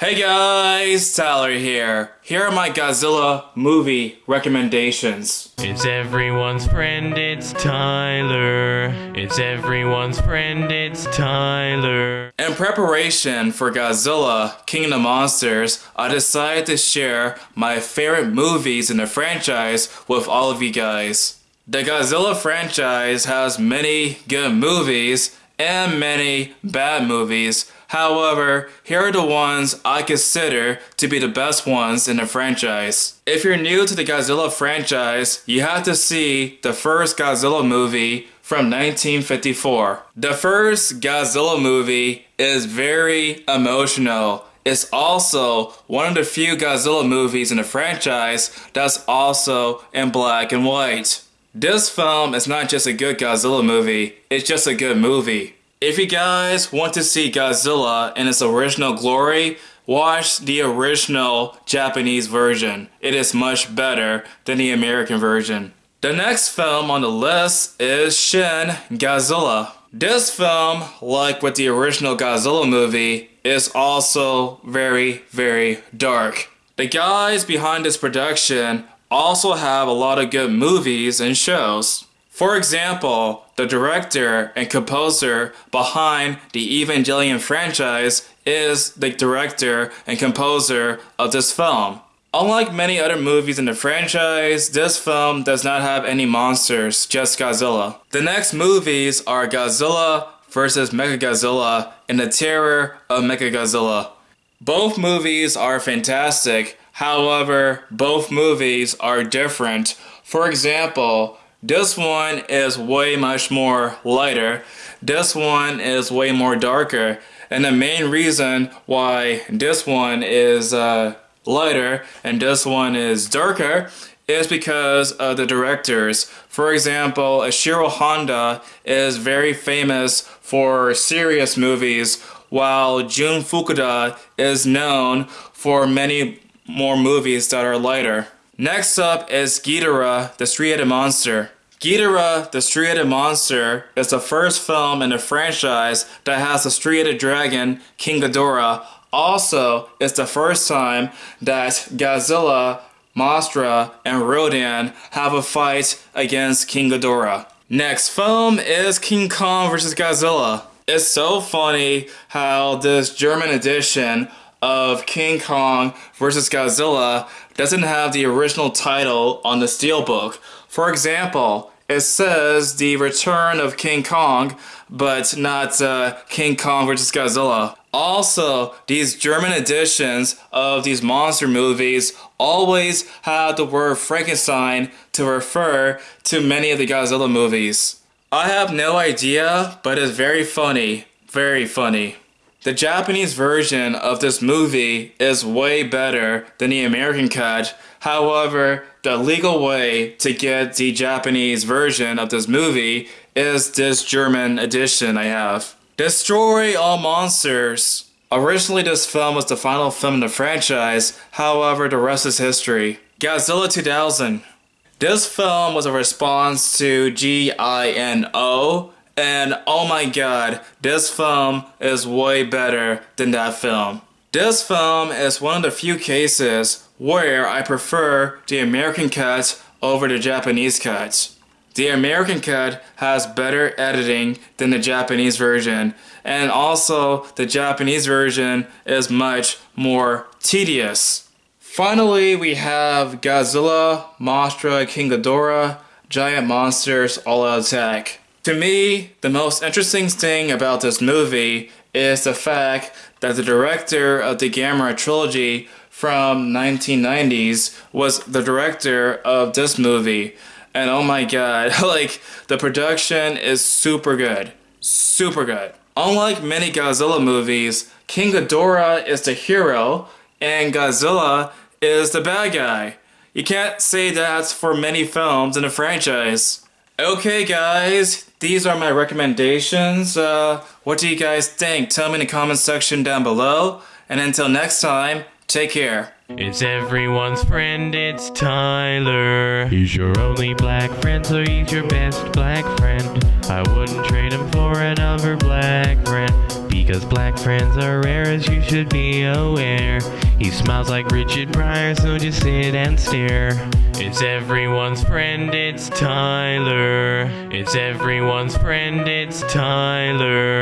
Hey guys, Tyler here. Here are my Godzilla movie recommendations. It's everyone's friend, it's Tyler. It's everyone's friend, it's Tyler. In preparation for Godzilla King of the Monsters, I decided to share my favorite movies in the franchise with all of you guys. The Godzilla franchise has many good movies and many bad movies. However, here are the ones I consider to be the best ones in the franchise. If you're new to the Godzilla franchise, you have to see the first Godzilla movie from 1954. The first Godzilla movie is very emotional. It's also one of the few Godzilla movies in the franchise that's also in black and white. This film is not just a good Godzilla movie, it's just a good movie. If you guys want to see Godzilla in its original glory, watch the original Japanese version. It is much better than the American version. The next film on the list is Shin Godzilla. This film, like with the original Godzilla movie, is also very, very dark. The guys behind this production also have a lot of good movies and shows. For example, the director and composer behind the Evangelion franchise is the director and composer of this film. Unlike many other movies in the franchise, this film does not have any monsters, just Godzilla. The next movies are Godzilla vs. Mechagodzilla and The Terror of Mechagodzilla. Both movies are fantastic, However, both movies are different. For example, this one is way much more lighter. This one is way more darker. And the main reason why this one is uh, lighter and this one is darker is because of the directors. For example, Ishiro Honda is very famous for serious movies, while Jun Fukuda is known for many more movies that are lighter. Next up is Ghidorah, the Three-Headed Monster. Ghidorah, the Three-Headed Monster is the first film in the franchise that has the three-headed dragon, King Ghidorah. Also, it's the first time that Godzilla, Mothra, and Rodan have a fight against King Ghidorah. Next film is King Kong vs. Godzilla. It's so funny how this German edition of King Kong vs. Godzilla doesn't have the original title on the steelbook. For example, it says The Return of King Kong, but not uh, King Kong vs. Godzilla. Also, these German editions of these monster movies always have the word Frankenstein to refer to many of the Godzilla movies. I have no idea, but it's very funny. Very funny. The Japanese version of this movie is way better than the American cut. However, the legal way to get the Japanese version of this movie is this German edition I have. Destroy All Monsters. Originally this film was the final film in the franchise, however the rest is history. Godzilla 2000. This film was a response to G.I.N.O. And oh my god, this film is way better than that film. This film is one of the few cases where I prefer the American cut over the Japanese cut. The American cut has better editing than the Japanese version, and also the Japanese version is much more tedious. Finally, we have Godzilla, Mothra, King Ghidorah, Giant Monsters All Out Attack. To me, the most interesting thing about this movie is the fact that the director of the Gamera trilogy from 1990s was the director of this movie. And oh my god, like the production is super good. Super good. Unlike many Godzilla movies, King Ghidorah is the hero and Godzilla is the bad guy. You can't say that for many films in a franchise. Okay guys, these are my recommendations. Uh, what do you guys think? Tell me in the comment section down below. And until next time, Take care. It's everyone's friend, it's Tyler. He's your only black friend, so he's your best black friend. I wouldn't trade him for another black friend. Because black friends are rare, as you should be aware. He smiles like Richard Pryor, so just sit and stare. It's everyone's friend, it's Tyler. It's everyone's friend, it's Tyler.